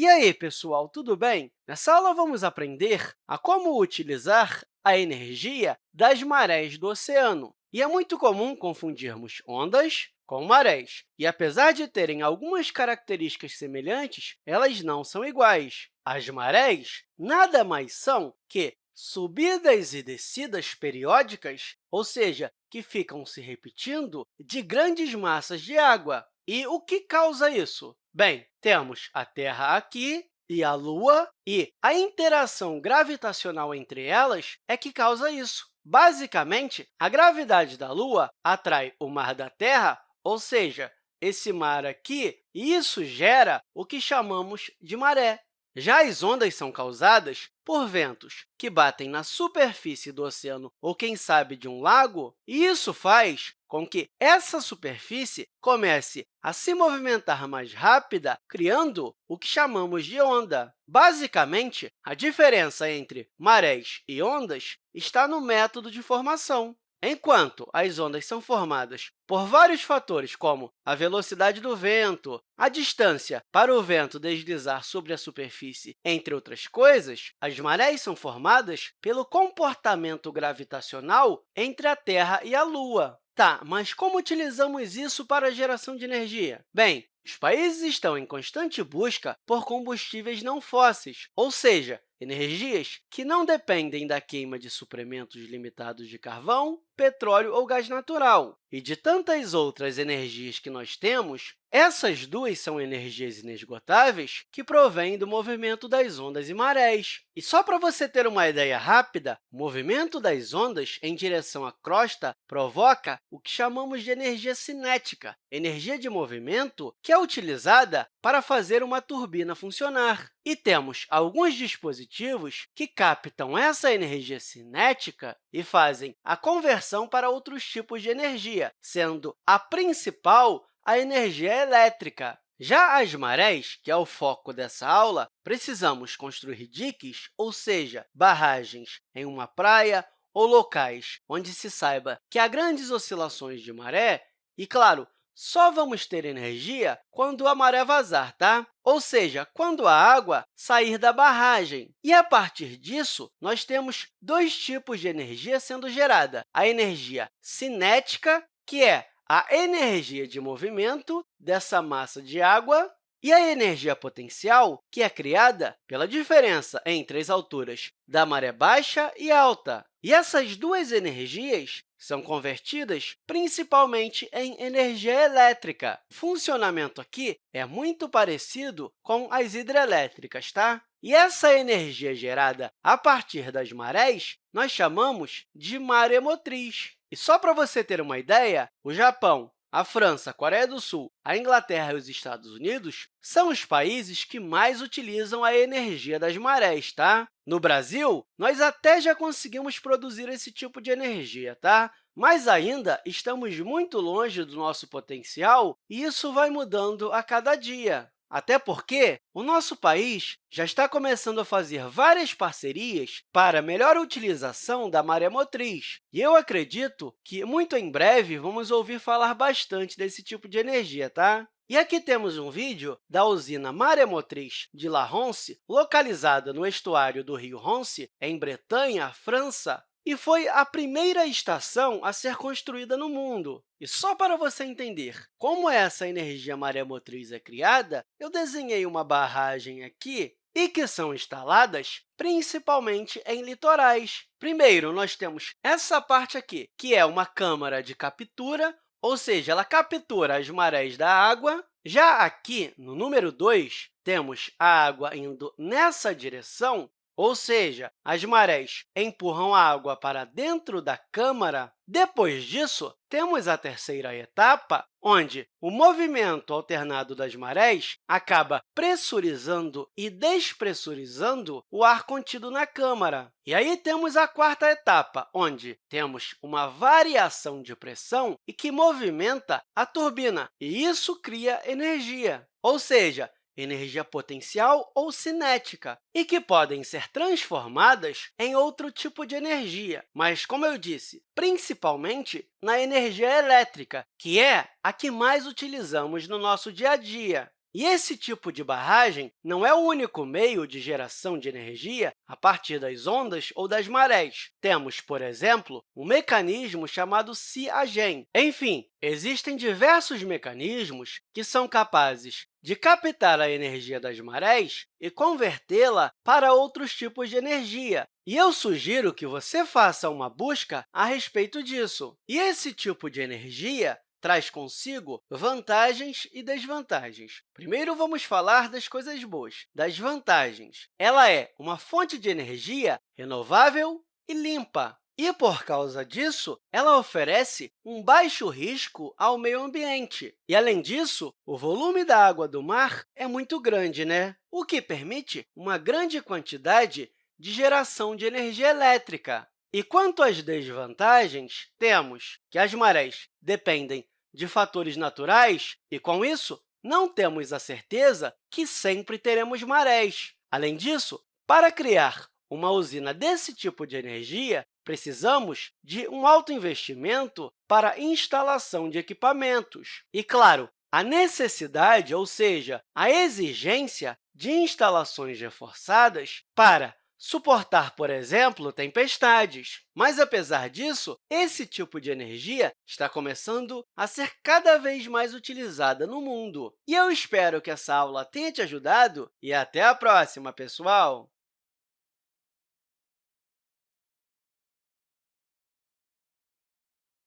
E aí, pessoal, tudo bem? Nessa aula, vamos aprender a como utilizar a energia das marés do oceano. E é muito comum confundirmos ondas com marés. E, apesar de terem algumas características semelhantes, elas não são iguais. As marés nada mais são que subidas e descidas periódicas, ou seja, que ficam se repetindo, de grandes massas de água. E o que causa isso? Bem, temos a Terra aqui e a Lua, e a interação gravitacional entre elas é que causa isso. Basicamente, a gravidade da Lua atrai o mar da Terra, ou seja, esse mar aqui, e isso gera o que chamamos de maré. Já as ondas são causadas por ventos que batem na superfície do oceano ou, quem sabe, de um lago, e isso faz com que essa superfície comece a se movimentar mais rápida, criando o que chamamos de onda. Basicamente, a diferença entre marés e ondas está no método de formação. Enquanto as ondas são formadas por vários fatores, como a velocidade do vento, a distância para o vento deslizar sobre a superfície, entre outras coisas, as marés são formadas pelo comportamento gravitacional entre a Terra e a Lua. Tá, mas como utilizamos isso para a geração de energia? Bem, os países estão em constante busca por combustíveis não fósseis, ou seja, energias que não dependem da queima de suprimentos limitados de carvão, petróleo ou gás natural. E de tantas outras energias que nós temos, essas duas são energias inesgotáveis que provêm do movimento das ondas e marés. E só para você ter uma ideia rápida, o movimento das ondas em direção à crosta provoca o que chamamos de energia cinética, energia de movimento que é utilizada para fazer uma turbina funcionar. E temos alguns dispositivos que captam essa energia cinética e fazem a conversão para outros tipos de energia, sendo a principal a energia elétrica. Já as marés, que é o foco dessa aula, precisamos construir diques, ou seja, barragens em uma praia ou locais onde se saiba que há grandes oscilações de maré e, claro, só vamos ter energia quando a maré vazar, tá? ou seja, quando a água sair da barragem. E, a partir disso, nós temos dois tipos de energia sendo gerada. A energia cinética, que é a energia de movimento dessa massa de água, e a energia potencial, que é criada pela diferença entre as alturas da maré baixa e alta. E essas duas energias são convertidas principalmente em energia elétrica. O funcionamento aqui é muito parecido com as hidrelétricas, tá? E essa energia gerada a partir das marés nós chamamos de maremotriz. E só para você ter uma ideia, o Japão a França, a Coreia do Sul, a Inglaterra e os Estados Unidos são os países que mais utilizam a energia das marés. Tá? No Brasil, nós até já conseguimos produzir esse tipo de energia, tá? mas ainda estamos muito longe do nosso potencial e isso vai mudando a cada dia. Até porque o nosso país já está começando a fazer várias parcerias para melhor utilização da maré motriz. E eu acredito que, muito em breve, vamos ouvir falar bastante desse tipo de energia. Tá? E aqui temos um vídeo da usina maremotriz de La Ronce, localizada no estuário do rio Ronce, em Bretanha, França, e foi a primeira estação a ser construída no mundo. E só para você entender como essa energia maremotriz é criada, eu desenhei uma barragem aqui e que são instaladas principalmente em litorais. Primeiro, nós temos essa parte aqui, que é uma câmara de captura, ou seja, ela captura as marés da água. Já aqui, no número 2, temos a água indo nessa direção, ou seja, as marés empurram a água para dentro da câmara. Depois disso, temos a terceira etapa, onde o movimento alternado das marés acaba pressurizando e despressurizando o ar contido na câmara. E aí temos a quarta etapa, onde temos uma variação de pressão e que movimenta a turbina, e isso cria energia. Ou seja, energia potencial ou cinética, e que podem ser transformadas em outro tipo de energia, mas, como eu disse, principalmente na energia elétrica, que é a que mais utilizamos no nosso dia a dia. E esse tipo de barragem não é o único meio de geração de energia a partir das ondas ou das marés. Temos, por exemplo, um mecanismo chamado Siagen. Enfim, existem diversos mecanismos que são capazes de captar a energia das marés e convertê-la para outros tipos de energia. E eu sugiro que você faça uma busca a respeito disso. E esse tipo de energia traz consigo vantagens e desvantagens. Primeiro, vamos falar das coisas boas, das vantagens. Ela é uma fonte de energia renovável e limpa. E, por causa disso, ela oferece um baixo risco ao meio ambiente. E, além disso, o volume da água do mar é muito grande, né? o que permite uma grande quantidade de geração de energia elétrica. E quanto às desvantagens, temos que as marés dependem de fatores naturais e, com isso, não temos a certeza que sempre teremos marés. Além disso, para criar uma usina desse tipo de energia, precisamos de um alto investimento para instalação de equipamentos. E, claro, a necessidade, ou seja, a exigência de instalações reforçadas para suportar, por exemplo, tempestades. Mas, apesar disso, esse tipo de energia está começando a ser cada vez mais utilizada no mundo. E eu espero que essa aula tenha te ajudado e até a próxima, pessoal!